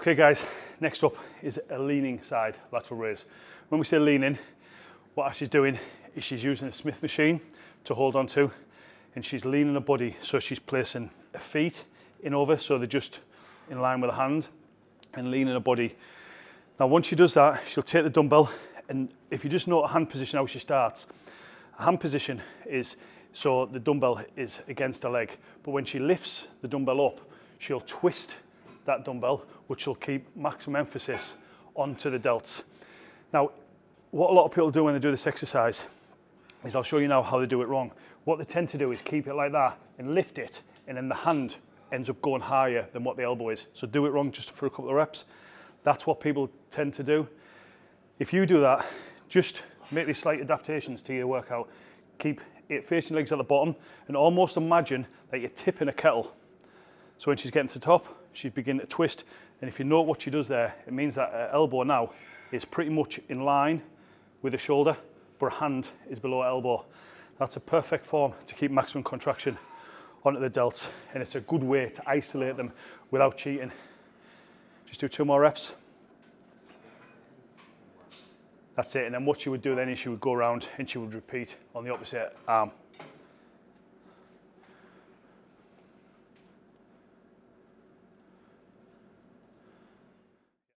Okay guys, next up is a leaning side lateral raise. When we say leaning, what she's doing is she's using a Smith machine to hold on to and she's leaning her body so she's placing her feet in over so they're just in line with the hand and leaning her body. Now once she does that, she'll take the dumbbell and if you just know a hand position how she starts, a hand position is so the dumbbell is against her leg but when she lifts the dumbbell up, she'll twist that dumbbell which will keep maximum emphasis onto the delts. Now what a lot of people do when they do this exercise is I'll show you now how they do it wrong. What they tend to do is keep it like that and lift it and then the hand ends up going higher than what the elbow is. So do it wrong just for a couple of reps. That's what people tend to do. If you do that, just make these slight adaptations to your workout. Keep it facing legs at the bottom and almost imagine that you're tipping a kettle. So when she's getting to the top, she's beginning to twist. And if you note what she does there, it means that her elbow now is pretty much in line with the shoulder, but her hand is below elbow. That's a perfect form to keep maximum contraction onto the delts, and it's a good way to isolate them without cheating. Just do two more reps. That's it, and then what she would do then is she would go around and she would repeat on the opposite arm.